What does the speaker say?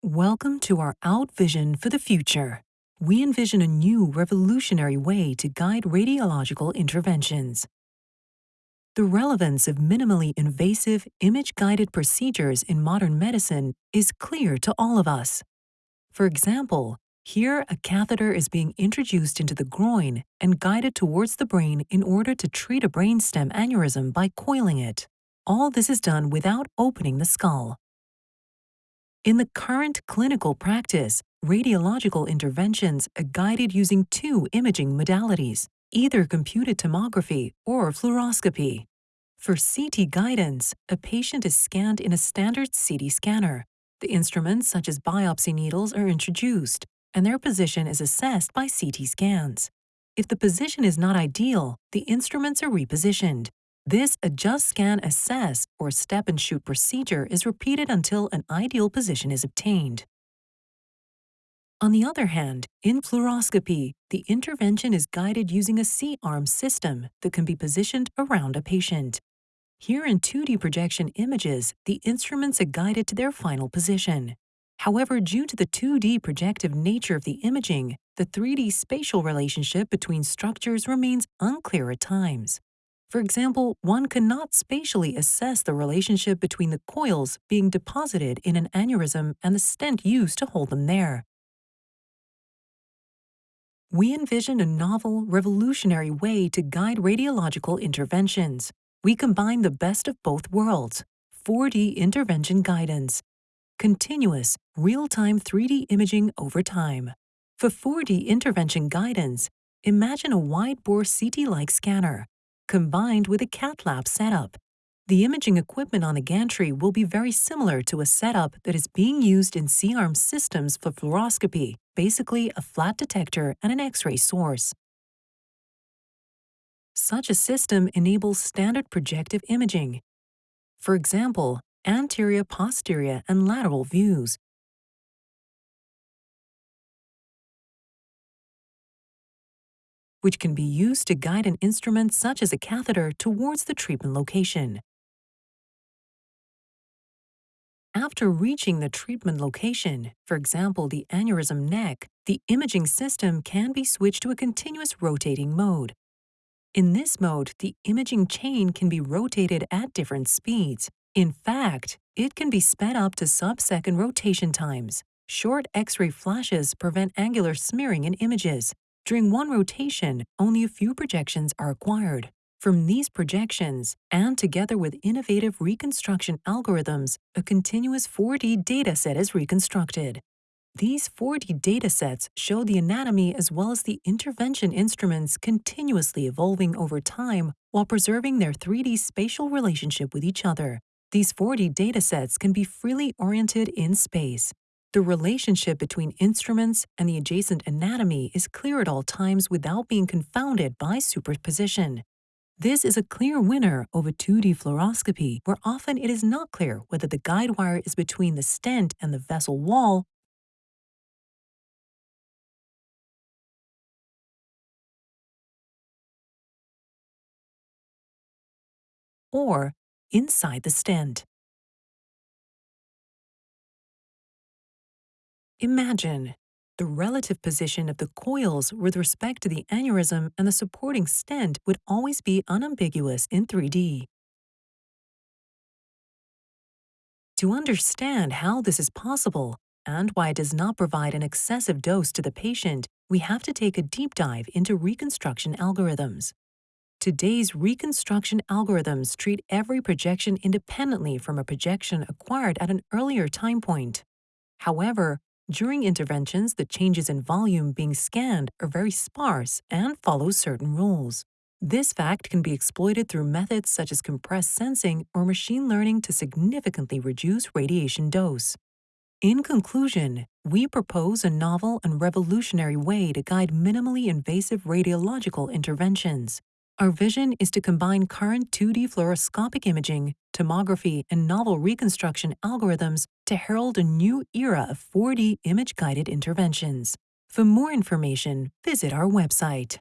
Welcome to our Out Vision for the future. We envision a new revolutionary way to guide radiological interventions. The relevance of minimally invasive, image-guided procedures in modern medicine is clear to all of us. For example, here a catheter is being introduced into the groin and guided towards the brain in order to treat a brainstem aneurysm by coiling it. All this is done without opening the skull. In the current clinical practice, radiological interventions are guided using two imaging modalities, either computed tomography or fluoroscopy. For CT guidance, a patient is scanned in a standard CT scanner. The instruments such as biopsy needles are introduced, and their position is assessed by CT scans. If the position is not ideal, the instruments are repositioned. This adjust scan assess or step and shoot procedure is repeated until an ideal position is obtained. On the other hand, in fluoroscopy, the intervention is guided using a C-arm system that can be positioned around a patient. Here in 2D projection images, the instruments are guided to their final position. However, due to the 2D projective nature of the imaging, the 3D spatial relationship between structures remains unclear at times. For example, one cannot spatially assess the relationship between the coils being deposited in an aneurysm and the stent used to hold them there. We envision a novel, revolutionary way to guide radiological interventions. We combine the best of both worlds 4D intervention guidance, continuous, real time 3D imaging over time. For 4D intervention guidance, imagine a wide bore CT like scanner combined with a cath lab setup. The imaging equipment on the gantry will be very similar to a setup that is being used in C-arm systems for fluoroscopy, basically a flat detector and an X-ray source. Such a system enables standard projective imaging. For example, anterior, posterior, and lateral views, which can be used to guide an instrument such as a catheter towards the treatment location. After reaching the treatment location, for example the aneurysm neck, the imaging system can be switched to a continuous rotating mode. In this mode, the imaging chain can be rotated at different speeds. In fact, it can be sped up to sub-second rotation times. Short X-ray flashes prevent angular smearing in images, during one rotation, only a few projections are acquired. From these projections, and together with innovative reconstruction algorithms, a continuous 4D dataset is reconstructed. These 4D datasets show the anatomy as well as the intervention instruments continuously evolving over time while preserving their 3D spatial relationship with each other. These 4D datasets can be freely oriented in space, the relationship between instruments and the adjacent anatomy is clear at all times without being confounded by superposition. This is a clear winner over 2D fluoroscopy, where often it is not clear whether the guide wire is between the stent and the vessel wall or inside the stent. Imagine the relative position of the coils with respect to the aneurysm and the supporting stent would always be unambiguous in 3D. To understand how this is possible and why it does not provide an excessive dose to the patient, we have to take a deep dive into reconstruction algorithms. Today's reconstruction algorithms treat every projection independently from a projection acquired at an earlier time point. However, during interventions, the changes in volume being scanned are very sparse and follow certain rules. This fact can be exploited through methods such as compressed sensing or machine learning to significantly reduce radiation dose. In conclusion, we propose a novel and revolutionary way to guide minimally invasive radiological interventions. Our vision is to combine current 2D fluoroscopic imaging, tomography, and novel reconstruction algorithms to herald a new era of 4D image-guided interventions. For more information, visit our website.